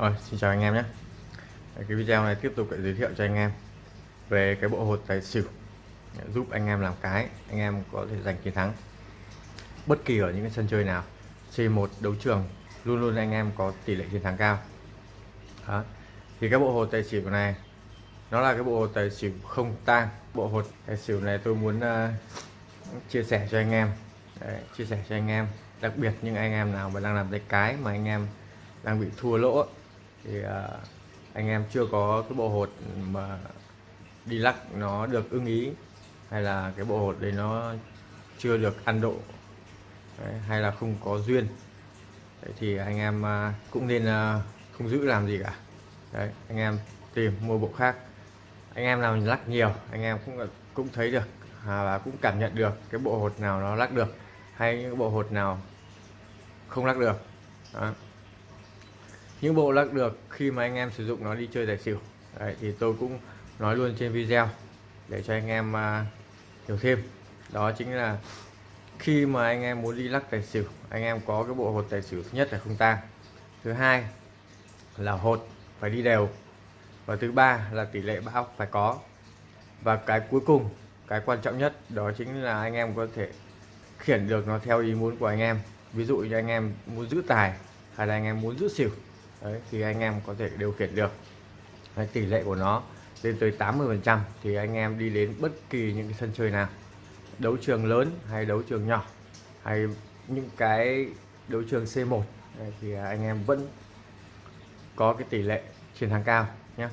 Ôi, xin chào anh em nhé. Cái video này tiếp tục để giới thiệu cho anh em về cái bộ hột tài xỉu giúp anh em làm cái anh em có thể giành chiến thắng bất kỳ ở những cái sân chơi nào. C1 đấu trường luôn luôn anh em có tỷ lệ chiến thắng cao. Đó. thì cái bộ hột tài xỉu này nó là cái bộ hột tài xỉu không tang. Bộ hột tài xỉu này tôi muốn uh, chia sẻ cho anh em. Đấy, chia sẻ cho anh em đặc biệt những anh em nào mà đang làm cái cái mà anh em đang bị thua lỗ thì à, anh em chưa có cái bộ hột mà đi lắc nó được ưng ý hay là cái bộ hột đấy nó chưa được ăn độ đấy, hay là không có duyên. Đấy, thì anh em à, cũng nên à, không giữ làm gì cả. Đấy anh em tìm mua bộ khác. Anh em nào lắc nhiều anh em cũng cũng thấy được à, và cũng cảm nhận được cái bộ hột nào nó lắc được hay những bộ hột nào không lắc được. Đó những bộ lắc được khi mà anh em sử dụng nó đi chơi tài xỉu. Đấy, thì tôi cũng nói luôn trên video để cho anh em uh, hiểu thêm. Đó chính là khi mà anh em muốn đi lắc tài xỉu anh em có cái bộ hột tài xỉu thứ nhất là không tang. Thứ hai là hột phải đi đều. Và thứ ba là tỷ lệ bão phải có. Và cái cuối cùng cái quan trọng nhất đó chính là anh em có thể khiển được nó theo ý muốn của anh em. Ví dụ như anh em muốn giữ tài hay là anh em muốn giữ xỉu đấy, thì anh em có thể điều khiển được. Đấy, tỷ lệ của nó lên tới 80 phần trăm thì anh em đi đến bất kỳ những cái sân chơi nào. Đấu trường lớn hay đấu trường nhỏ hay những cái đấu trường C1 đấy, thì anh em vẫn có cái tỷ lệ chiến thắng cao nhé.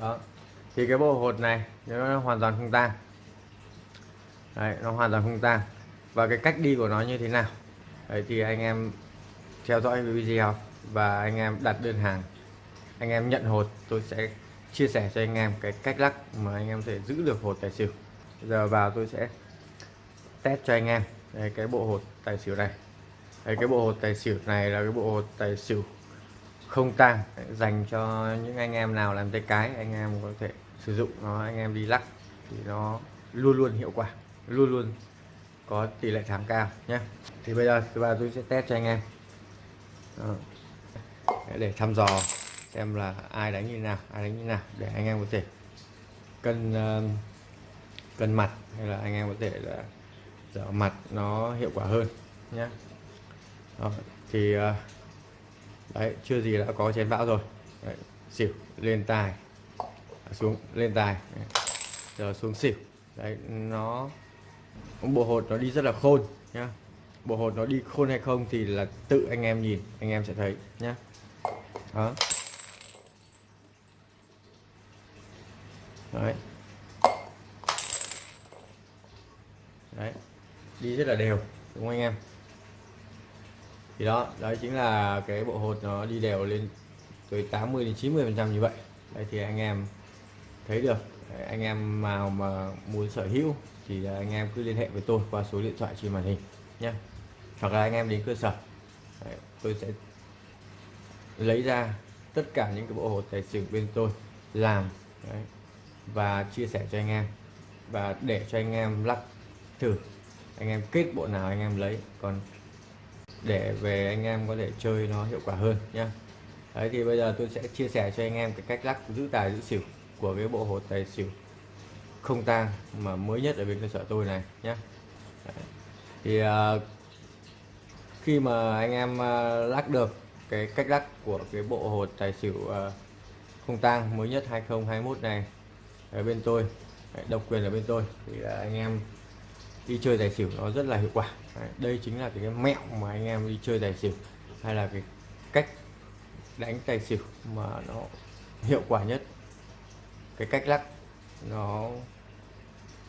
Đó thì cái bộ hột này nó hoàn toàn không tang. Đấy, nó hoàn toàn không tang. Và cái cách đi của nó như thế nào? Đấy, thì anh em theo dõi video và anh em đặt đơn hàng. Anh em nhận hột tôi sẽ chia sẻ cho anh em cái cách lắc mà anh em thể giữ được hột tài xỉu. Giờ vào tôi sẽ test cho anh em đây, cái bộ hột tài xỉu này. Đấy, cái bộ hột tài xỉu này là cái bộ hột tài xỉu không tang dành cho những anh em nào làm tay cái anh em có thể sử dụng nó anh em đi lắc thì nó luôn luôn hiệu quả luôn luôn có tỷ lệ thắng cao nhé. Thì bây giờ thứ ba tôi sẽ test cho anh em. Đó để thăm dò xem là ai đánh như nào ai đánh như nào để anh em có thể cân uh, cân mặt hay là anh em có thể là dở mặt nó hiệu quả hơn nhé Đó. thì uh, đấy chưa gì đã có chén bão rồi. Đấy, xỉu lên tài. À, xuống lên tài. Giờ xuống xỉu. Đấy nó bộ hột nó đi rất là khôn nhá. Bộ hột nó đi khôn hay không thì là tự anh em nhìn anh em sẽ thấy nhá đó. Đấy. Đấy. Đi rất là đều đúng không anh em? Thì đó đấy chính là cái bộ hột nó đi đều lên từ 80 đến 90 phần trăm như vậy. Đấy thì anh em thấy được. Đấy, anh em nào mà muốn sở hữu thì anh em cứ liên hệ với tôi qua số điện thoại trên màn hình nhé. Hoặc là anh em đến cơ sở. Đấy, tôi sẽ lấy ra tất cả những cái bộ hột tài xỉu bên tôi làm đấy, và chia sẻ cho anh em. Và để cho anh em lắc thử anh em kết bộ nào anh em lấy còn để về anh em có thể chơi nó hiệu quả hơn nhá. Đấy thì bây giờ tôi sẽ chia sẻ cho anh em cái cách lắc giữ tài giữ xỉu của cái bộ hột tài xỉu không tang mà mới nhất ở bên cơ sở tôi này nhé thì uh, khi mà anh em uh, lắc được cái cách lắc của cái bộ hột tài xỉu à, không tang mới nhất 2021 này ở bên tôi. Độc quyền ở bên tôi. Thì à, anh em đi chơi tài xỉu nó rất là hiệu quả. Đây chính là cái mẹo mà anh em đi chơi tài xỉu, hay là cái cách đánh tài xỉu mà nó hiệu quả nhất. Cái cách lắc nó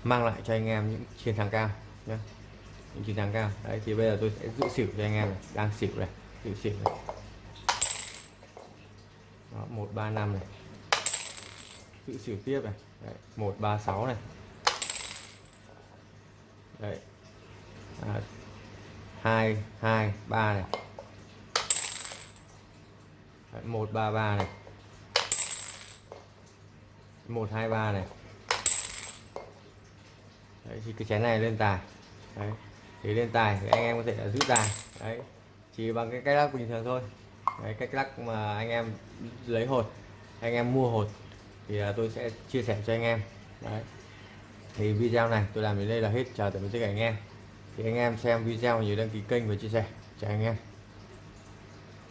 mang lại cho anh em những chiến thắng cao nhé những chiến thắng cao. Đấy, thì bây giờ tôi sẽ giữ xỉu cho anh em này. đang xỉu này, giữ xỉu này một ba năm này. Tự xỉu tiếp này. Một ba sáu này. Đấy. À, hai hai ba này. Một ba ba này. Một hai ba này. Đấy, thì cái chén này lên tài. Đấy thì lên tài thì anh em có thể là giữ tài. Đấy chỉ bằng cái cái lắc bình thường thôi. Đấy, cách lắc mà anh em lấy hột anh em mua hột thì à, tôi sẽ chia sẻ cho anh em. Đấy. thì video này tôi làm đến đây là hết chào tạm biệt tất cả anh em. Thì anh em xem video nhớ đăng ký kênh và chia sẻ. Chào anh em.